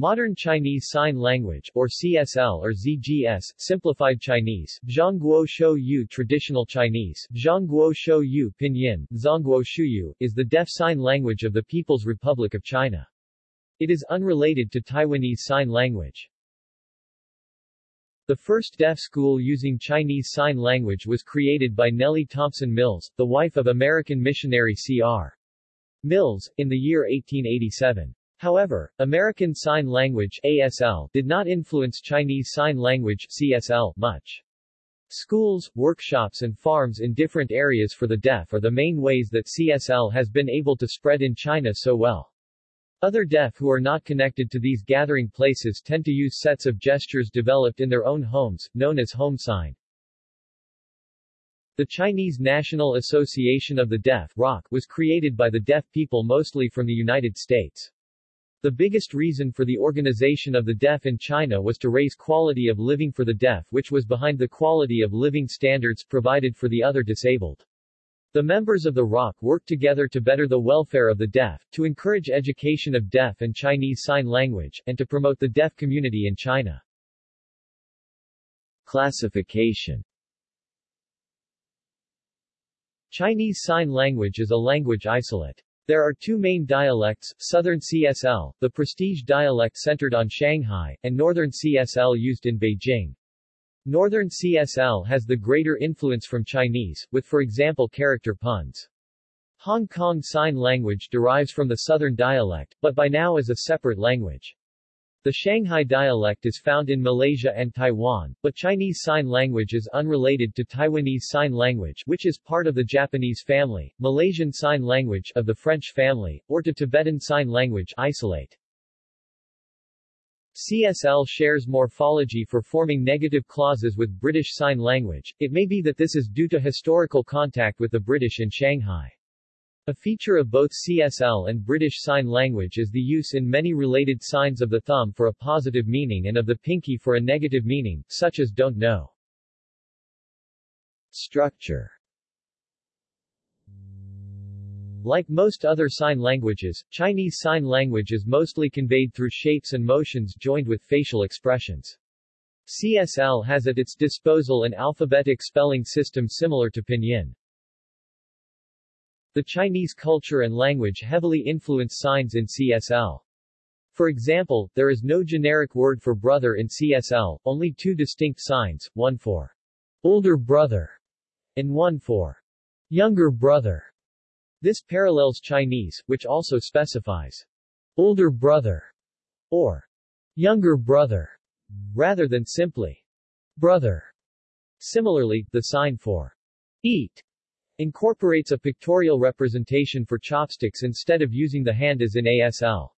Modern Chinese Sign Language, or CSL or ZGS, Simplified Chinese, Zhongguo Shou Yu Traditional Chinese, Zhongguo Pinyin, Zhongguo Shuyu, is the deaf sign language of the People's Republic of China. It is unrelated to Taiwanese Sign Language. The first deaf school using Chinese Sign Language was created by Nellie Thompson Mills, the wife of American missionary C.R. Mills, in the year 1887. However, American Sign Language ASL did not influence Chinese Sign Language CSL much. Schools, workshops and farms in different areas for the deaf are the main ways that CSL has been able to spread in China so well. Other deaf who are not connected to these gathering places tend to use sets of gestures developed in their own homes, known as home sign. The Chinese National Association of the Deaf ROC, was created by the deaf people mostly from the United States. The biggest reason for the organization of the deaf in China was to raise quality of living for the deaf which was behind the quality of living standards provided for the other disabled. The members of the ROC worked together to better the welfare of the deaf, to encourage education of deaf and Chinese Sign Language, and to promote the deaf community in China. Classification Chinese Sign Language is a language isolate. There are two main dialects, Southern CSL, the prestige dialect centered on Shanghai, and Northern CSL used in Beijing. Northern CSL has the greater influence from Chinese, with for example character puns. Hong Kong Sign Language derives from the Southern dialect, but by now is a separate language. The Shanghai dialect is found in Malaysia and Taiwan, but Chinese Sign Language is unrelated to Taiwanese Sign Language which is part of the Japanese family, Malaysian Sign Language of the French family, or to Tibetan Sign Language isolate. CSL shares morphology for forming negative clauses with British Sign Language. It may be that this is due to historical contact with the British in Shanghai. A feature of both CSL and British Sign Language is the use in many related signs of the thumb for a positive meaning and of the pinky for a negative meaning, such as don't know. Structure Like most other sign languages, Chinese Sign Language is mostly conveyed through shapes and motions joined with facial expressions. CSL has at its disposal an alphabetic spelling system similar to Pinyin. The Chinese culture and language heavily influence signs in CSL. For example, there is no generic word for brother in CSL, only two distinct signs, one for older brother and one for younger brother. This parallels Chinese, which also specifies older brother or younger brother rather than simply brother. Similarly, the sign for eat incorporates a pictorial representation for chopsticks instead of using the hand as in ASL.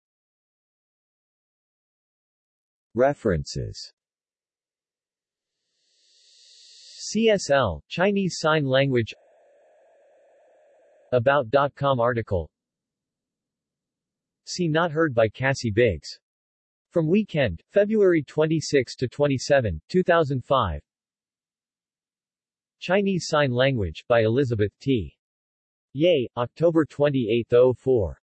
References CSL, Chinese Sign Language About.com article See Not Heard by Cassie Biggs. From Weekend, February 26 to 27, 2005 Chinese Sign Language, by Elizabeth T. Ye, October 28, 04.